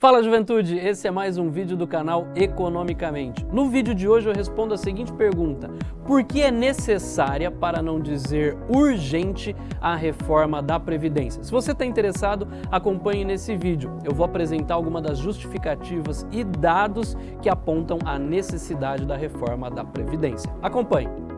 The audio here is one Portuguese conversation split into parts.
Fala juventude, esse é mais um vídeo do canal Economicamente. No vídeo de hoje eu respondo a seguinte pergunta, por que é necessária, para não dizer urgente, a reforma da Previdência? Se você está interessado, acompanhe nesse vídeo. Eu vou apresentar algumas das justificativas e dados que apontam a necessidade da reforma da Previdência. Acompanhe!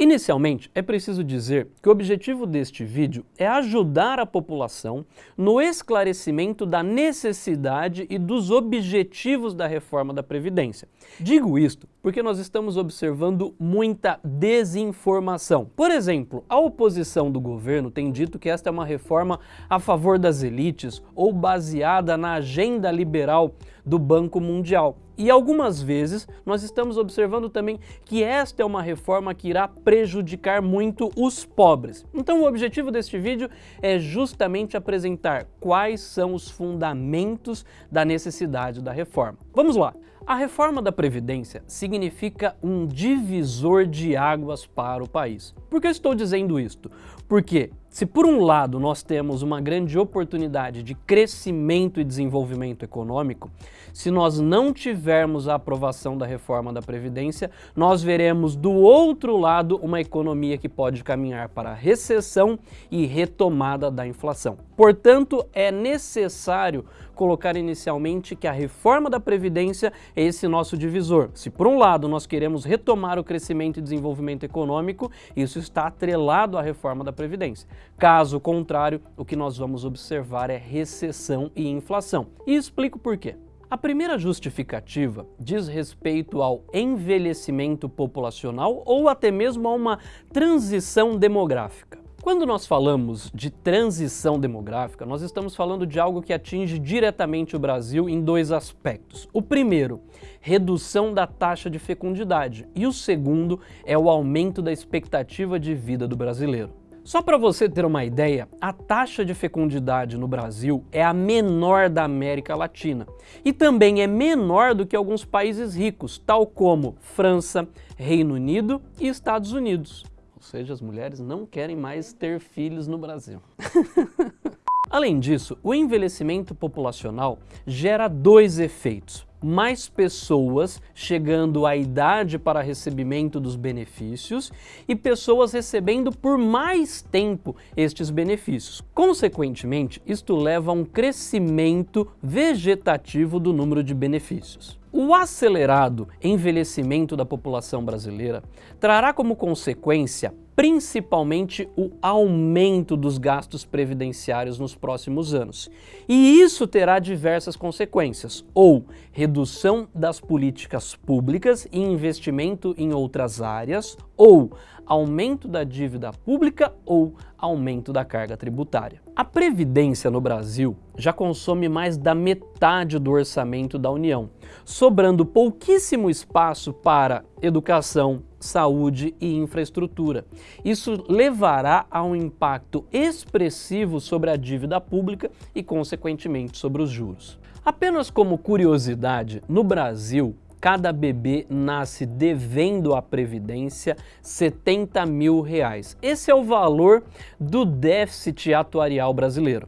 Inicialmente, é preciso dizer que o objetivo deste vídeo é ajudar a população no esclarecimento da necessidade e dos objetivos da reforma da Previdência. Digo isto porque nós estamos observando muita desinformação. Por exemplo, a oposição do governo tem dito que esta é uma reforma a favor das elites ou baseada na agenda liberal do Banco Mundial. E algumas vezes nós estamos observando também que esta é uma reforma que irá prejudicar muito os pobres. Então o objetivo deste vídeo é justamente apresentar quais são os fundamentos da necessidade da reforma. Vamos lá! A reforma da Previdência significa um divisor de águas para o país. Por que estou dizendo isto? Porque se por um lado nós temos uma grande oportunidade de crescimento e desenvolvimento econômico, se nós não tivermos a aprovação da reforma da Previdência, nós veremos do outro lado uma economia que pode caminhar para recessão e retomada da inflação. Portanto, é necessário colocar inicialmente que a reforma da Previdência é esse nosso divisor. Se por um lado nós queremos retomar o crescimento e desenvolvimento econômico, isso está atrelado à reforma da Previdência. Caso contrário, o que nós vamos observar é recessão e inflação. E explico por quê. A primeira justificativa diz respeito ao envelhecimento populacional ou até mesmo a uma transição demográfica. Quando nós falamos de transição demográfica, nós estamos falando de algo que atinge diretamente o Brasil em dois aspectos. O primeiro, redução da taxa de fecundidade, e o segundo é o aumento da expectativa de vida do brasileiro. Só para você ter uma ideia, a taxa de fecundidade no Brasil é a menor da América Latina e também é menor do que alguns países ricos, tal como França, Reino Unido e Estados Unidos. Ou seja, as mulheres não querem mais ter filhos no Brasil. Além disso, o envelhecimento populacional gera dois efeitos mais pessoas chegando à idade para recebimento dos benefícios e pessoas recebendo por mais tempo estes benefícios. Consequentemente, isto leva a um crescimento vegetativo do número de benefícios. O acelerado envelhecimento da população brasileira trará como consequência principalmente o aumento dos gastos previdenciários nos próximos anos. E isso terá diversas consequências, ou redução das políticas públicas e investimento em outras áreas, ou aumento da dívida pública ou aumento da carga tributária. A Previdência no Brasil já consome mais da metade do orçamento da União, sobrando pouquíssimo espaço para educação, saúde e infraestrutura. Isso levará a um impacto expressivo sobre a dívida pública e, consequentemente, sobre os juros. Apenas como curiosidade, no Brasil, cada bebê nasce devendo à Previdência 70 mil reais. Esse é o valor do déficit atuarial brasileiro.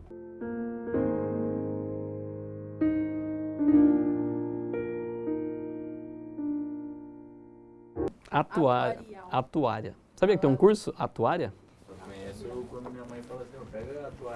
Atuária. Atuária. Sabia que tem um curso? Atuária? Eu conheço quando minha mãe fala assim,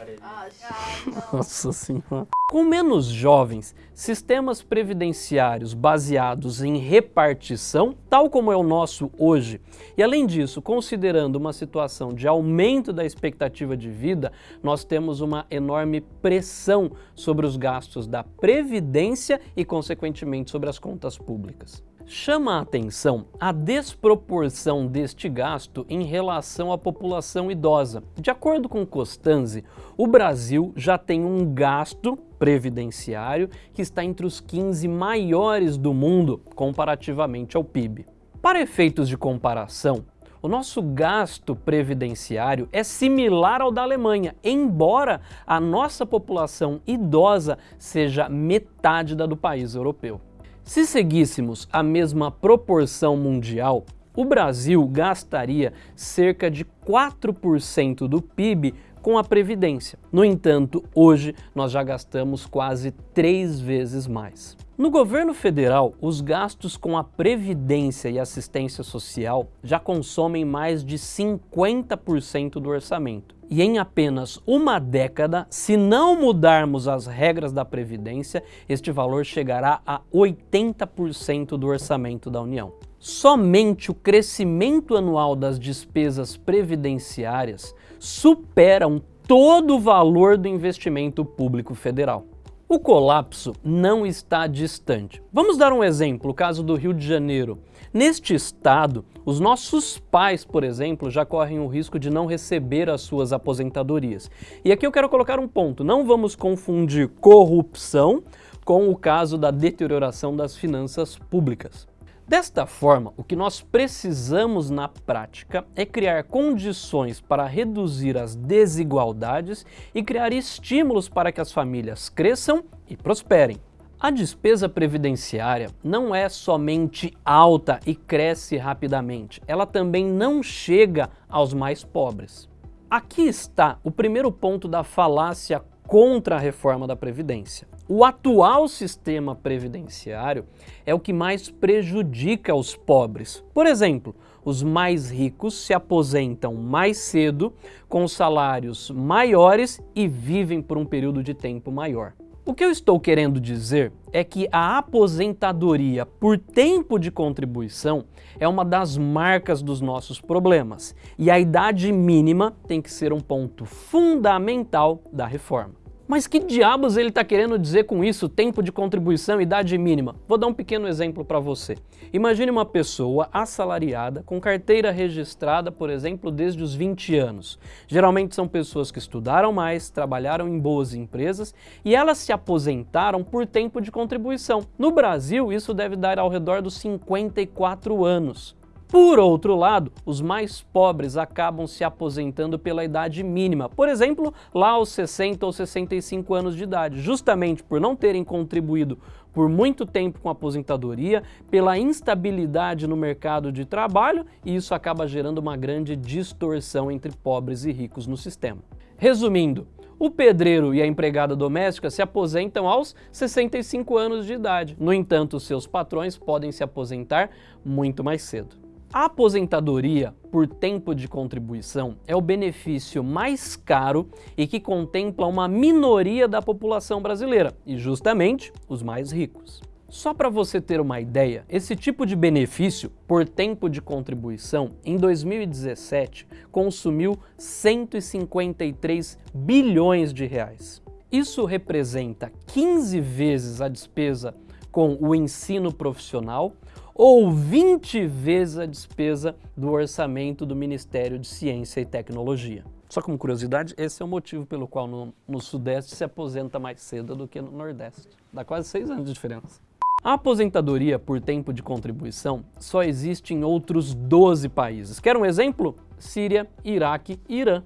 ali. Ah, Nossa senhora. Com menos jovens, sistemas previdenciários baseados em repartição, tal como é o nosso hoje, e além disso, considerando uma situação de aumento da expectativa de vida, nós temos uma enorme pressão sobre os gastos da Previdência e, consequentemente, sobre as contas públicas. Chama a atenção a desproporção deste gasto em relação à população idosa. De acordo com Costanzi, o Brasil já tem um gasto previdenciário que está entre os 15 maiores do mundo comparativamente ao PIB. Para efeitos de comparação, o nosso gasto previdenciário é similar ao da Alemanha, embora a nossa população idosa seja metade da do país europeu. Se seguíssemos a mesma proporção mundial, o Brasil gastaria cerca de 4% do PIB com a Previdência. No entanto, hoje nós já gastamos quase três vezes mais. No governo federal, os gastos com a Previdência e assistência social já consomem mais de 50% do orçamento. E em apenas uma década, se não mudarmos as regras da Previdência, este valor chegará a 80% do orçamento da União. Somente o crescimento anual das despesas previdenciárias superam todo o valor do investimento público federal. O colapso não está distante. Vamos dar um exemplo, o caso do Rio de Janeiro. Neste estado, os nossos pais, por exemplo, já correm o risco de não receber as suas aposentadorias. E aqui eu quero colocar um ponto, não vamos confundir corrupção com o caso da deterioração das finanças públicas. Desta forma, o que nós precisamos na prática é criar condições para reduzir as desigualdades e criar estímulos para que as famílias cresçam e prosperem. A despesa previdenciária não é somente alta e cresce rapidamente, ela também não chega aos mais pobres. Aqui está o primeiro ponto da falácia contra a reforma da Previdência. O atual sistema previdenciário é o que mais prejudica os pobres. Por exemplo, os mais ricos se aposentam mais cedo, com salários maiores e vivem por um período de tempo maior. O que eu estou querendo dizer é que a aposentadoria por tempo de contribuição é uma das marcas dos nossos problemas e a idade mínima tem que ser um ponto fundamental da reforma. Mas que diabos ele está querendo dizer com isso, tempo de contribuição, idade mínima? Vou dar um pequeno exemplo para você. Imagine uma pessoa assalariada com carteira registrada, por exemplo, desde os 20 anos. Geralmente são pessoas que estudaram mais, trabalharam em boas empresas e elas se aposentaram por tempo de contribuição. No Brasil, isso deve dar ao redor dos 54 anos. Por outro lado, os mais pobres acabam se aposentando pela idade mínima, por exemplo, lá aos 60 ou 65 anos de idade, justamente por não terem contribuído por muito tempo com a aposentadoria, pela instabilidade no mercado de trabalho, e isso acaba gerando uma grande distorção entre pobres e ricos no sistema. Resumindo, o pedreiro e a empregada doméstica se aposentam aos 65 anos de idade. No entanto, seus patrões podem se aposentar muito mais cedo. A aposentadoria por tempo de contribuição é o benefício mais caro e que contempla uma minoria da população brasileira, e justamente os mais ricos. Só para você ter uma ideia, esse tipo de benefício por tempo de contribuição, em 2017, consumiu 153 bilhões de reais. Isso representa 15 vezes a despesa com o ensino profissional ou 20 vezes a despesa do orçamento do Ministério de Ciência e Tecnologia. Só como curiosidade, esse é o motivo pelo qual no, no Sudeste se aposenta mais cedo do que no Nordeste. Dá quase seis anos de diferença. A aposentadoria por tempo de contribuição só existe em outros 12 países. Quer um exemplo? Síria, Iraque e Irã.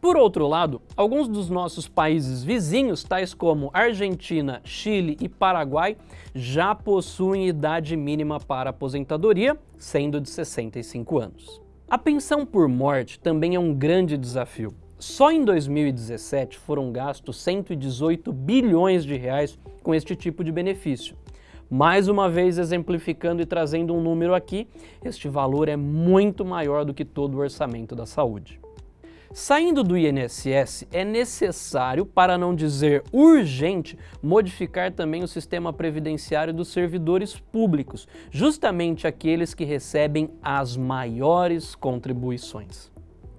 Por outro lado, alguns dos nossos países vizinhos, tais como Argentina, Chile e Paraguai, já possuem idade mínima para aposentadoria, sendo de 65 anos. A pensão por morte também é um grande desafio. Só em 2017 foram gastos 118 bilhões de reais com este tipo de benefício. Mais uma vez exemplificando e trazendo um número aqui, este valor é muito maior do que todo o orçamento da saúde. Saindo do INSS, é necessário, para não dizer urgente, modificar também o sistema previdenciário dos servidores públicos, justamente aqueles que recebem as maiores contribuições.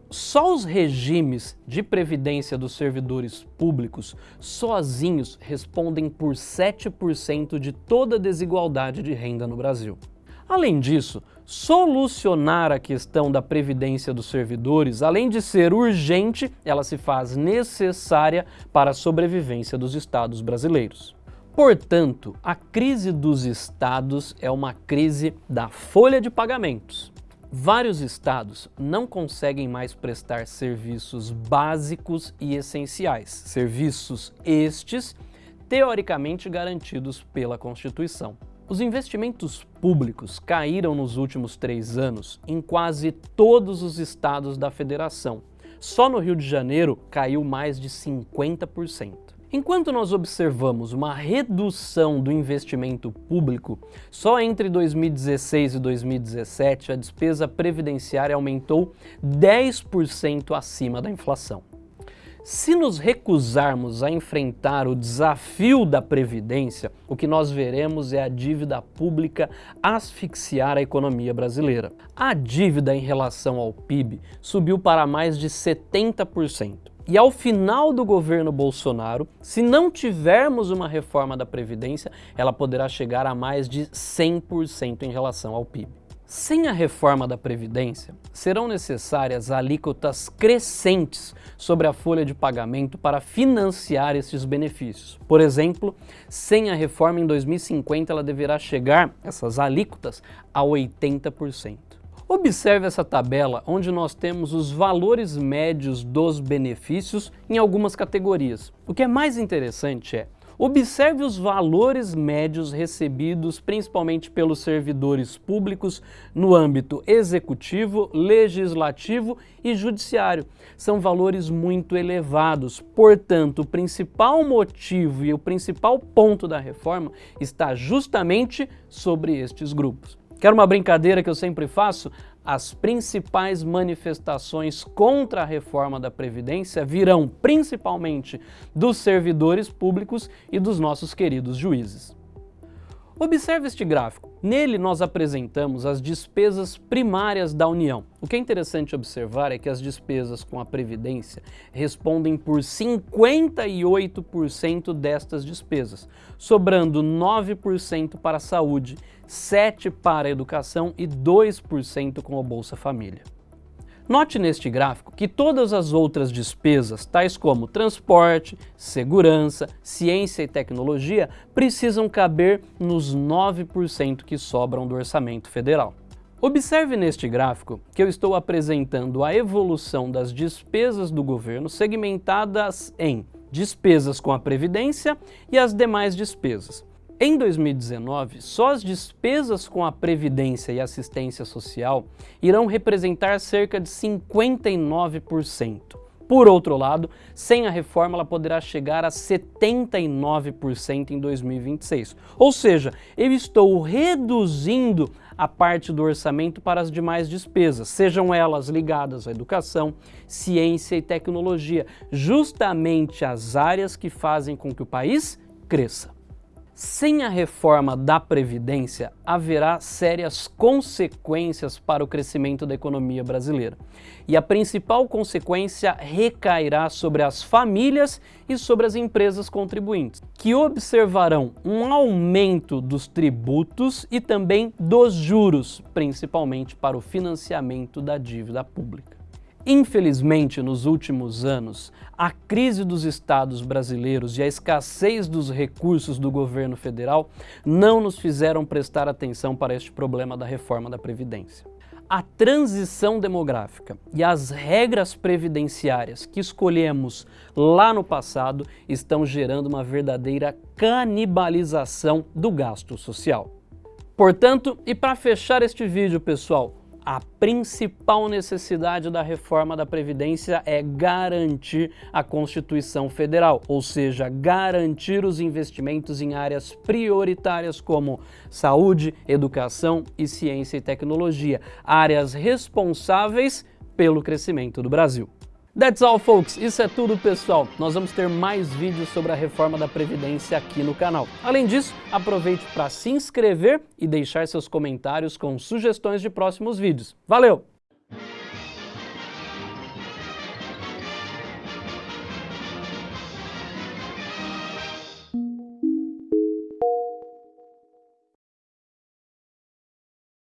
Só os regimes de previdência dos servidores públicos sozinhos respondem por 7% de toda desigualdade de renda no Brasil. Além disso, solucionar a questão da previdência dos servidores, além de ser urgente, ela se faz necessária para a sobrevivência dos estados brasileiros. Portanto, a crise dos estados é uma crise da folha de pagamentos. Vários estados não conseguem mais prestar serviços básicos e essenciais, serviços estes teoricamente garantidos pela Constituição. Os investimentos públicos caíram nos últimos três anos em quase todos os estados da federação. Só no Rio de Janeiro caiu mais de 50%. Enquanto nós observamos uma redução do investimento público, só entre 2016 e 2017 a despesa previdenciária aumentou 10% acima da inflação. Se nos recusarmos a enfrentar o desafio da Previdência, o que nós veremos é a dívida pública asfixiar a economia brasileira. A dívida em relação ao PIB subiu para mais de 70%. E ao final do governo Bolsonaro, se não tivermos uma reforma da Previdência, ela poderá chegar a mais de 100% em relação ao PIB. Sem a reforma da Previdência, serão necessárias alíquotas crescentes sobre a folha de pagamento para financiar esses benefícios. Por exemplo, sem a reforma em 2050, ela deverá chegar, essas alíquotas, a 80%. Observe essa tabela onde nós temos os valores médios dos benefícios em algumas categorias. O que é mais interessante é Observe os valores médios recebidos principalmente pelos servidores públicos no âmbito executivo, legislativo e judiciário. São valores muito elevados, portanto, o principal motivo e o principal ponto da reforma está justamente sobre estes grupos. Quer uma brincadeira que eu sempre faço? As principais manifestações contra a reforma da Previdência virão principalmente dos servidores públicos e dos nossos queridos juízes. Observe este gráfico. Nele nós apresentamos as despesas primárias da União. O que é interessante observar é que as despesas com a Previdência respondem por 58% destas despesas, sobrando 9% para a saúde, 7% para a educação e 2% com o Bolsa Família. Note neste gráfico que todas as outras despesas, tais como transporte, segurança, ciência e tecnologia, precisam caber nos 9% que sobram do orçamento federal. Observe neste gráfico que eu estou apresentando a evolução das despesas do governo segmentadas em despesas com a Previdência e as demais despesas. Em 2019, só as despesas com a Previdência e Assistência Social irão representar cerca de 59%. Por outro lado, sem a reforma ela poderá chegar a 79% em 2026. Ou seja, eu estou reduzindo a parte do orçamento para as demais despesas, sejam elas ligadas à educação, ciência e tecnologia, justamente as áreas que fazem com que o país cresça. Sem a reforma da Previdência, haverá sérias consequências para o crescimento da economia brasileira. E a principal consequência recairá sobre as famílias e sobre as empresas contribuintes, que observarão um aumento dos tributos e também dos juros, principalmente para o financiamento da dívida pública. Infelizmente, nos últimos anos, a crise dos estados brasileiros e a escassez dos recursos do governo federal não nos fizeram prestar atenção para este problema da reforma da Previdência. A transição demográfica e as regras previdenciárias que escolhemos lá no passado estão gerando uma verdadeira canibalização do gasto social. Portanto, e para fechar este vídeo, pessoal, a principal necessidade da reforma da Previdência é garantir a Constituição Federal, ou seja, garantir os investimentos em áreas prioritárias como saúde, educação e ciência e tecnologia, áreas responsáveis pelo crescimento do Brasil. That's all, folks. Isso é tudo, pessoal. Nós vamos ter mais vídeos sobre a reforma da Previdência aqui no canal. Além disso, aproveite para se inscrever e deixar seus comentários com sugestões de próximos vídeos. Valeu!